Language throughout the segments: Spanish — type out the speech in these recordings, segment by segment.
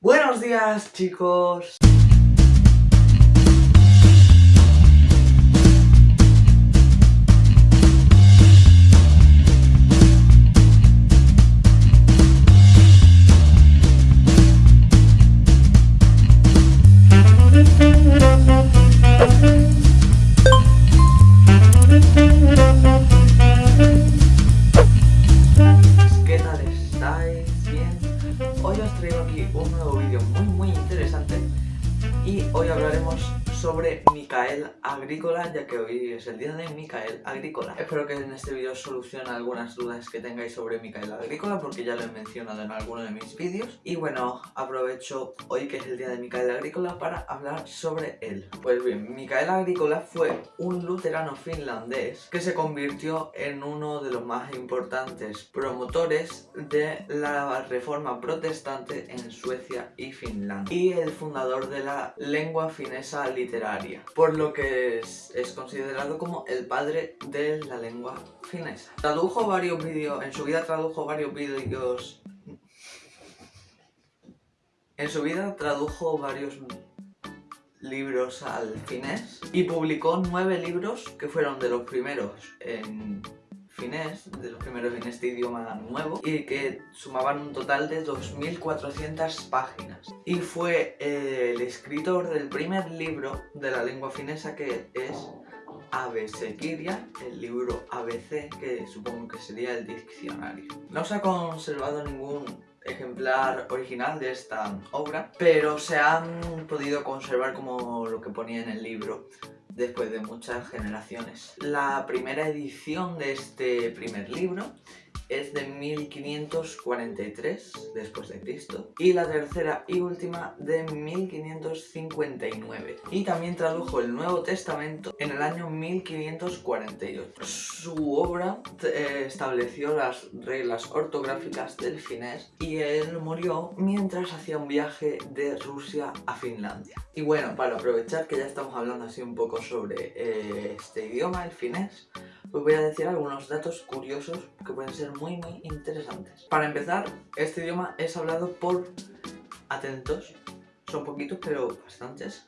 Buenos días chicos. Traigo aquí un nuevo vídeo muy muy interesante y hoy hablaremos sobre Micael Agrícola, ya que hoy es el día de Micael Agrícola. Espero que en este vídeo solucione algunas dudas que tengáis sobre Micael Agrícola, porque ya lo he mencionado en alguno de mis vídeos. Y bueno, aprovecho hoy que es el día de Micael Agrícola para hablar sobre él. Pues bien, Micael Agrícola fue un luterano finlandés que se convirtió en uno de los más importantes promotores de la reforma protestante en Suecia y Finlandia. Y el fundador de la lengua finesa literaria literaria, por lo que es, es, considerado como el padre de la lengua finesa. Tradujo varios vídeos, en su vida tradujo varios vídeos... En su vida tradujo varios libros al finés y publicó nueve libros que fueron de los primeros en finés, de los primeros en este idioma nuevo, y que sumaban un total de 2.400 páginas. Y fue eh, el escritor del primer libro de la lengua finesa que es Kiria, el libro ABC, que supongo que sería el diccionario. No se ha conservado ningún ejemplar original de esta obra, pero se han podido conservar como lo que ponía en el libro después de muchas generaciones. La primera edición de este primer libro es de 1543 después de Cristo y la tercera y última de 1559 y también tradujo el Nuevo Testamento en el año 1548. Su obra eh, estableció las reglas ortográficas del finés y él murió mientras hacía un viaje de Rusia a Finlandia. Y bueno, para aprovechar que ya estamos hablando así un poco sobre eh, este idioma, el finés, os voy a decir algunos datos curiosos que pueden ser muy muy interesantes. Para empezar, este idioma es hablado por, atentos, son poquitos pero bastantes,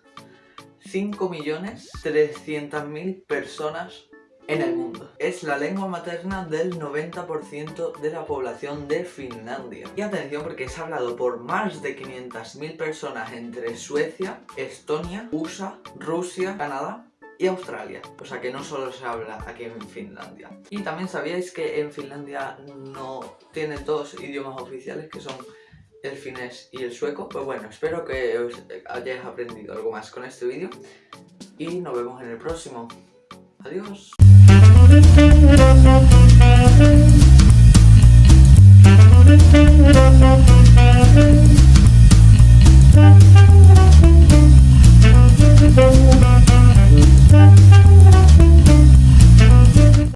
5.300.000 personas en el mundo. Es la lengua materna del 90% de la población de Finlandia. Y atención porque es hablado por más de 500.000 personas entre Suecia, Estonia, USA, Rusia, Canadá y Australia. O sea que no solo se habla aquí en Finlandia. Y también sabíais que en Finlandia no tiene dos idiomas oficiales que son el finés y el sueco. Pues bueno, espero que os hayáis aprendido algo más con este vídeo y nos vemos en el próximo. Adiós.